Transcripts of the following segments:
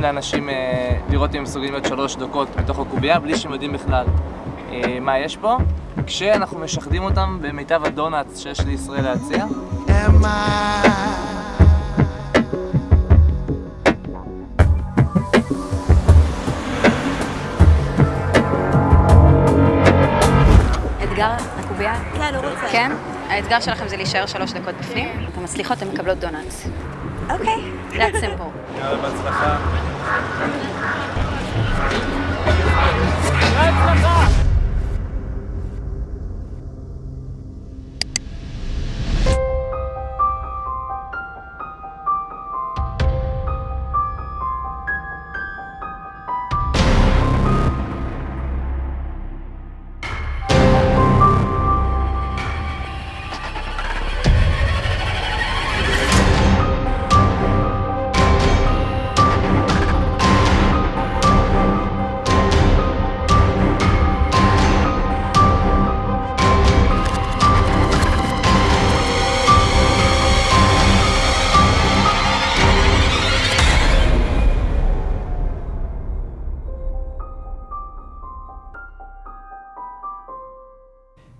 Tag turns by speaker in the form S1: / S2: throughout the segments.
S1: נותנים לאנשים אה, לראות אם הם מסוגלים להיות שלוש דקות בתוך הקובייה בלי שהם יודעים בכלל אה, מה יש פה, כשאנחנו משחדים אותם במיטב הדונלדס שיש לישראל להציע.
S2: אתגר הקובייה?
S3: כן, הוא רוצה.
S2: כן? האתגר שלכם זה להישאר שלוש דקות בפנים. אתן מצליחות, אתן מקבלות דונלדס.
S3: אוקיי.
S2: That's simple.
S4: יאללה, בהצלחה.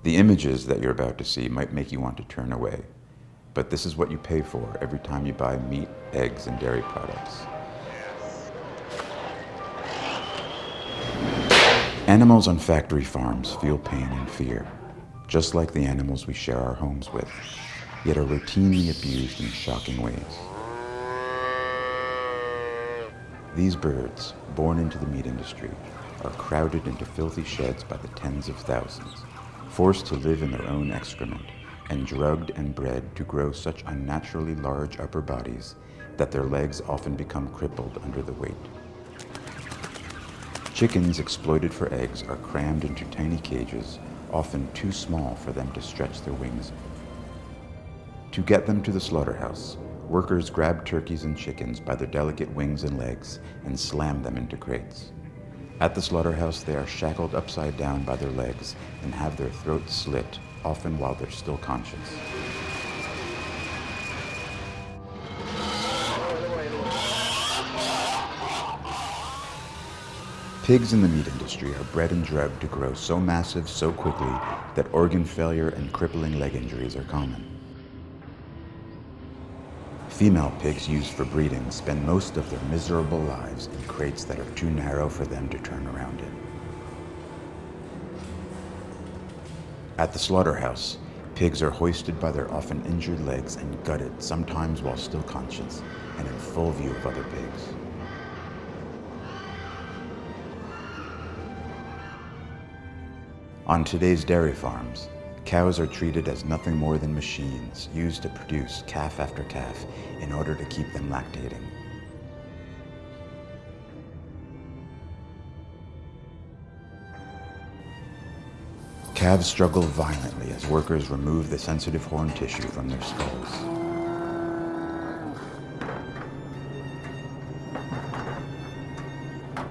S5: The images that you're about to see might make you want to turn away, but this is what you pay for every time you buy meat, eggs, and dairy products. Animals on factory farms feel pain and fear, just like the animals we share our homes with, yet are routinely abused in shocking ways. These birds, born into the meat industry, are crowded into filthy sheds by the tens of thousands, forced to live in their own excrement, and drugged and bred to grow such unnaturally large upper bodies that their legs often become crippled under the weight. Chickens exploited for eggs are crammed into tiny cages, often too small for them to stretch their wings. To get them to the slaughterhouse, workers grab turkeys and chickens by their delicate wings and legs and slam them into crates. At the slaughterhouse, they are shackled upside down by their legs and have their throats slit, often while they're still conscious. Pigs in the meat industry are bred and drugged to grow so massive so quickly that organ failure and crippling leg injuries are common. Female pigs used for breeding spend most of their miserable lives in crates that are too narrow for them to turn around in. At the slaughterhouse, pigs are hoisted by their often injured legs and gutted, sometimes while still conscious and in full view of other pigs. On today's dairy farms, cows are treated as nothing more than machines used to produce calf after calf in order to keep them lactating. Calves struggle violently as workers remove the sensitive horn tissue from their skulls.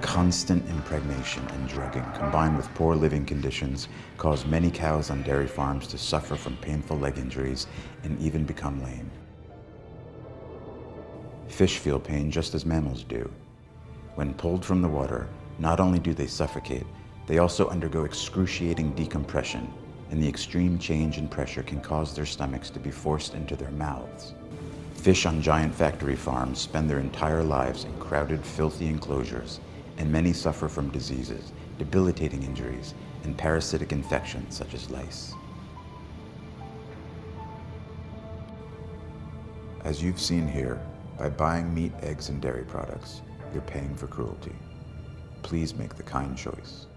S5: Constant impregnation and drugging combined with poor living conditions cause many cows on dairy farms to suffer from painful leg injuries and even become lame. Fish feel pain just as mammals do. When pulled from the water, not only do they suffocate, they also undergo excruciating decompression, and the extreme change in pressure can cause their stomachs to be forced into their mouths. Fish on giant factory farms spend their entire lives in crowded, filthy enclosures, and many suffer from diseases, debilitating injuries, and parasitic infections such as lice. As you've seen here, by buying meat, eggs, and dairy products, you're paying for cruelty. Please make the kind choice.